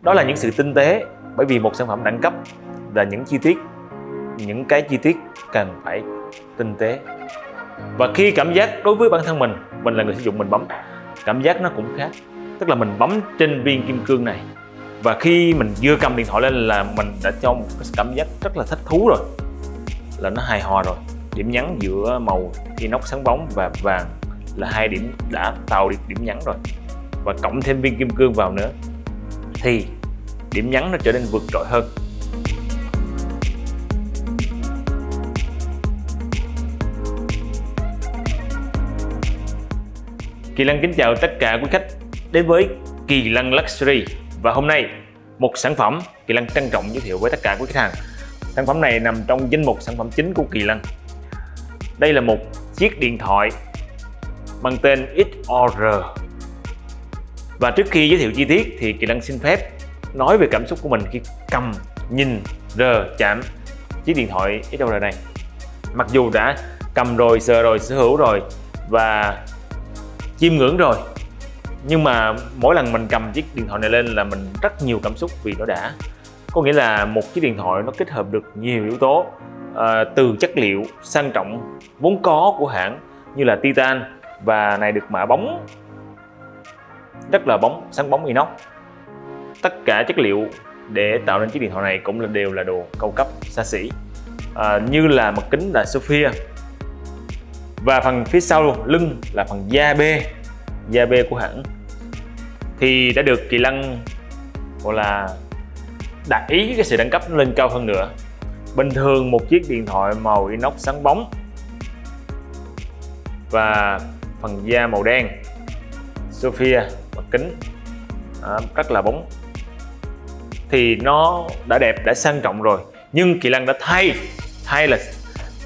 đó là những sự tinh tế, bởi vì một sản phẩm đẳng cấp là những chi tiết, những cái chi tiết cần phải tinh tế. Và khi cảm giác đối với bản thân mình mình là người sử dụng mình bấm, cảm giác nó cũng khác. Tức là mình bấm trên viên kim cương này, và khi mình vừa cầm điện thoại lên là mình đã cho một cái cảm giác rất là thích thú rồi, là nó hài hòa rồi. Điểm nhấn giữa màu inox sáng bóng và vàng là hai điểm đã tạo được điểm nhấn rồi. Và cộng thêm viên kim cương vào nữa thì điểm nhấn nó trở nên vượt trội hơn. Kỳ Lân kính chào tất cả quý khách đến với Kỳ Lân Luxury. Và hôm nay, một sản phẩm Kỳ Lân trân trọng giới thiệu với tất cả quý khách hàng. Sản phẩm này nằm trong danh mục sản phẩm chính của Kỳ Lân. Đây là một chiếc điện thoại mang tên XOR và trước khi giới thiệu chi tiết thì Kỳ Lăng xin phép nói về cảm xúc của mình khi cầm, nhìn, rờ, chạm chiếc điện thoại XOR này. Mặc dù đã cầm rồi, sờ rồi, sở hữu rồi và chiêm ngưỡng rồi nhưng mà mỗi lần mình cầm chiếc điện thoại này lên là mình rất nhiều cảm xúc vì nó đã. Có nghĩa là một chiếc điện thoại nó kết hợp được nhiều yếu tố à, từ chất liệu sang trọng vốn có của hãng như là titan và này được mạ bóng rất là bóng sáng bóng inox. Tất cả chất liệu để tạo nên chiếc điện thoại này cũng là đều là đồ cao cấp xa xỉ. À, như là mặt kính là Sophia. Và phần phía sau lưng là phần da bê da bê của hãng. Thì đã được kỳ lân gọi là đặt ý cái sự đẳng cấp lên cao hơn nữa. Bình thường một chiếc điện thoại màu inox sáng bóng và phần da màu đen. Sophia kính à, rất là bóng. Thì nó đã đẹp đã sang trọng rồi. Nhưng kỳ lân đã thay thay là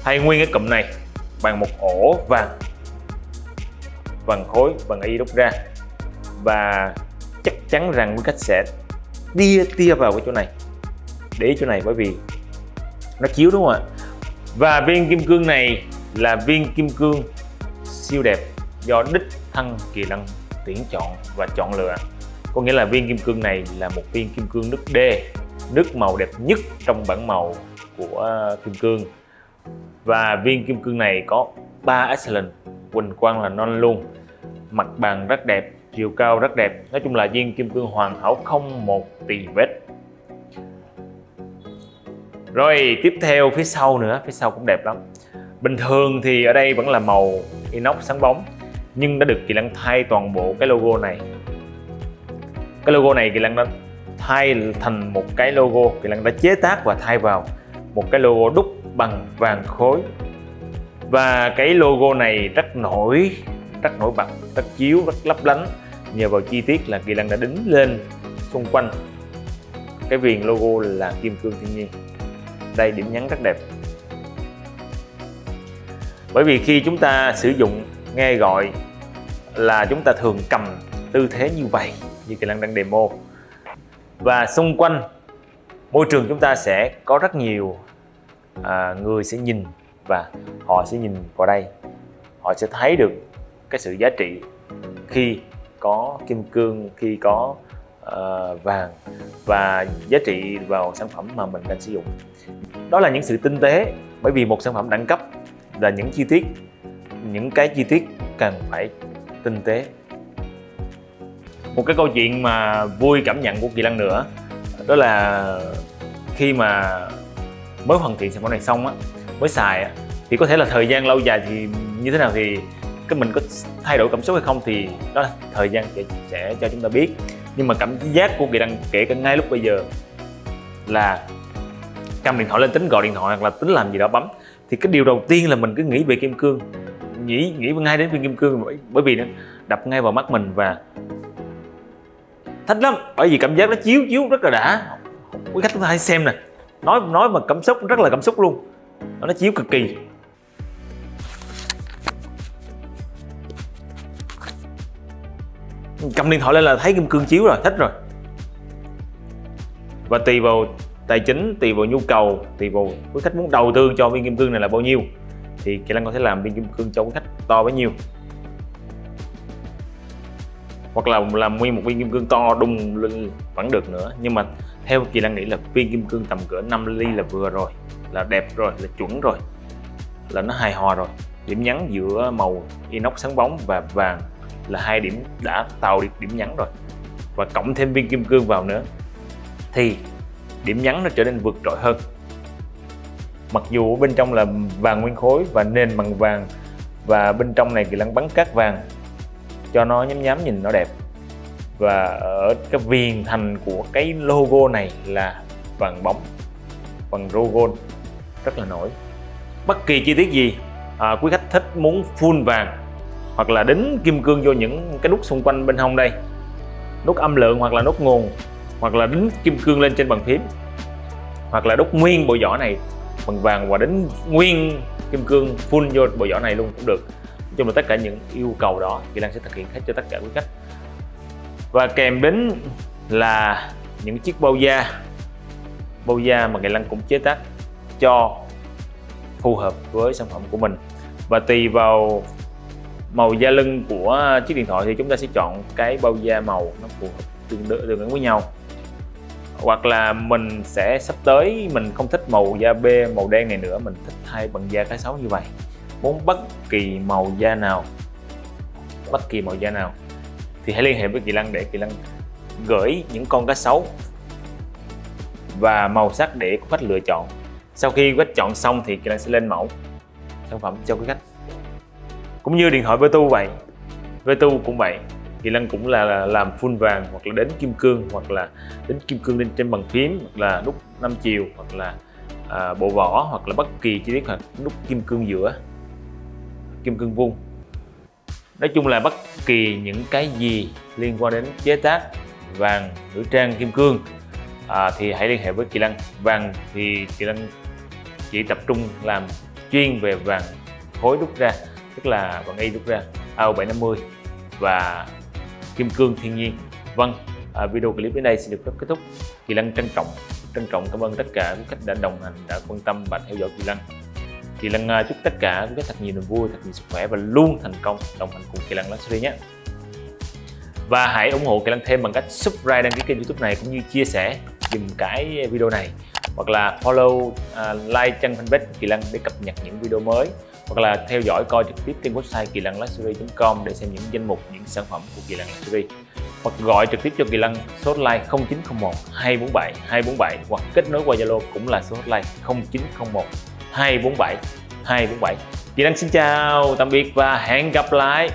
thay nguyên cái cụm này bằng một ổ vàng. Vàng khối vàng y đúc ra. Và chắc chắn rằng cái cách sẽ tia tia vào cái chỗ này. Để ý chỗ này bởi vì nó chiếu đúng không ạ? Và viên kim cương này là viên kim cương siêu đẹp do đích thân kỳ lân tuyển chọn và chọn lựa. Có nghĩa là viên kim cương này là một viên kim cương nước D nước màu đẹp nhất trong bảng màu của ờ, kim cương. Và viên kim cương này có 3 excellent, quỳnh quang là non luôn, mặt bàn rất đẹp, chiều cao rất đẹp. Nói chung là viên kim cương hoàn hảo không một tì vết. Rồi, tiếp theo, phía sau nữa, phía sau cũng đẹp lắm. Bình thường thì ở đây vẫn là màu inox sáng bóng nhưng đã được kỳ lân thay toàn bộ cái logo này. Cái logo này kỳ lân đã thay thành một cái logo. Kỳ lân đã chế tác và thay vào một cái logo đúc bằng vàng khối. Và cái logo này rất nổi rất nổi bật, rất chiếu, rất lấp lánh. Nhờ vào chi tiết là kỳ lân đã đính lên xung quanh cái viền logo là kim cương thiên nhiên. Đây, điểm nhấn rất đẹp. Bởi vì khi chúng ta sử dụng nghe gọi là chúng ta thường cầm tư thế như vậy như kỳ lân đang demo. Và xung quanh môi trường chúng ta sẽ có rất nhiều à, người sẽ nhìn và họ sẽ nhìn vào đây. Họ sẽ thấy được cái sự giá trị khi có kim cương khi có uh, vàng và giá trị vào sản phẩm mà mình đang sử dụng. Đó là những sự tinh tế bởi vì một sản phẩm đẳng cấp là những chi tiết những cái chi tiết cần phải tinh tế. Một cái câu chuyện mà vui cảm nhận của kỳ lân nữa đó là khi mà mới hoàn thiện sản phẩm này xong á mới xài á thì có thể là thời gian lâu dài thì như thế nào thì cái mình có thay đổi cảm xúc hay không thì đó là thời gian sẽ, sẽ cho chúng ta biết. Nhưng mà cảm giác của kỳ đăng kể cả ngay lúc bây giờ là cầm điện thoại lên tính gọi điện thoại hoặc là tính làm gì đó bấm thì cái điều đầu tiên là mình cứ nghĩ về kim cương nghĩ nghĩ ngay đến viên kim cương bởi, bởi vì nó đập ngay vào mắt mình và thích lắm. Bởi vì cảm giác nó chiếu chiếu rất là đã. Quý khách chúng ta hãy xem nè. Nói nói mà cảm xúc rất là cảm xúc luôn. Nó chiếu cực kỳ. Cầm điện thoại lên là thấy kim cương chiếu rồi thích rồi. Và tùy vào tài chính tùy vào nhu cầu tùy vào quý khách muốn đầu tư cho viên kim cương này là bao nhiêu thì kỹ năng có thể làm viên kim cương cho quý khách to bấy nhiêu. Hoặc là làm nguyên một viên kim cương to đùng lên vẫn được nữa. Nhưng mà theo kỳ lân nghĩ là viên kim cương tầm cỡ 5 ly là vừa rồi, là đẹp rồi, là chuẩn rồi, là nó hài hòa rồi. Điểm nhấn giữa màu inox sáng bóng và vàng là hai điểm đã tạo được điểm nhấn rồi. Và cộng thêm viên kim cương vào nữa thì điểm nhấn nó trở nên vượt trội hơn mặc dù bên trong là vàng nguyên khối và nền bằng vàng và bên trong này kỳ lăng bắn cát vàng cho nó nhám nhám nhìn nó đẹp. Và ở cái viền thành của cái logo này là vàng bóng bằng gold rất là nổi. Bất kỳ chi tiết gì à, quý khách thích muốn full vàng hoặc là đính kim cương vô những cái nút xung quanh bên hông đây nút âm lượng hoặc là nút nguồn hoặc là đính kim cương lên trên bàn phím hoặc là đúc nguyên bộ vỏ này bằng vàng và đến nguyên kim cương full vô bộ vỏ này luôn cũng được. Nói chung là tất cả những yêu cầu đó Kỳ Lan sẽ thực hiện hết cho tất cả quý khách. Và kèm đến là những chiếc bao da. Bao da mà Kỳ Lan cũng chế tác cho phù hợp với sản phẩm của mình. Và tùy vào màu da lưng của chiếc điện thoại thì chúng ta sẽ chọn cái bao da màu nó phù hợp tương đối tương ứng với nhau hoặc là mình sẽ sắp tới mình không thích màu da b, màu đen này nữa, mình thích thay bằng da cá sấu như vậy. Muốn bất kỳ màu da nào, bất kỳ màu da nào, thì hãy liên hệ với Kỳ Lăng để Kỳ Lăng gửi những con cá sấu và màu sắc để khách lựa chọn. Sau khi khách chọn xong thì Kỳ Lăng sẽ lên mẫu sản phẩm cho quý khách cũng như điện thoại Vertu vậy. Vertu cũng vậy thì Lân cũng là, là làm full vàng hoặc là đến kim cương hoặc là đến kim cương lên trên bằng phím hoặc là nút 5 chiều hoặc là à, bộ vỏ hoặc là bất kỳ chi tiết hoặc nút kim cương giữa kim cương vuông. Nói chung là bất kỳ những cái gì liên quan đến chế tác vàng nữ trang kim cương à, thì hãy liên hệ với Kỳ Lân vàng thì Kỳ Lân chỉ tập trung làm chuyên về vàng khối đúc ra tức là vàng y đúc ra AO750 và kim cương thiên nhiên. Vâng à, video clip đến đây sẽ được phép kết thúc. Kỳ lân trân trọng trân trọng cảm ơn tất cả quý khách đã đồng hành đã quan tâm và theo dõi kỳ lân kỳ lân à, chúc tất cả quý khách thật nhiều niềm vui thật nhiều sức khỏe và luôn thành công. Đồng hành cùng kỳ lân luxury nhé. Và hãy ủng hộ kỳ lân thêm bằng cách subscribe đăng ký kênh youtube này cũng như chia sẻ dùm cái video này. Hoặc là follow uh, like trang fanpage kỳ lân để cập nhật những video mới hoặc là theo dõi coi trực tiếp trên website kỳ lân luxury.com để xem những danh mục, những sản phẩm của kỳ lân luxury. Hoặc gọi trực tiếp cho kỳ lân số hotline 0901 247 247 hoặc kết nối qua Zalo cũng là số hotline 0901 247 247 Kỳ Lân xin chào, tạm biệt và hẹn gặp lại!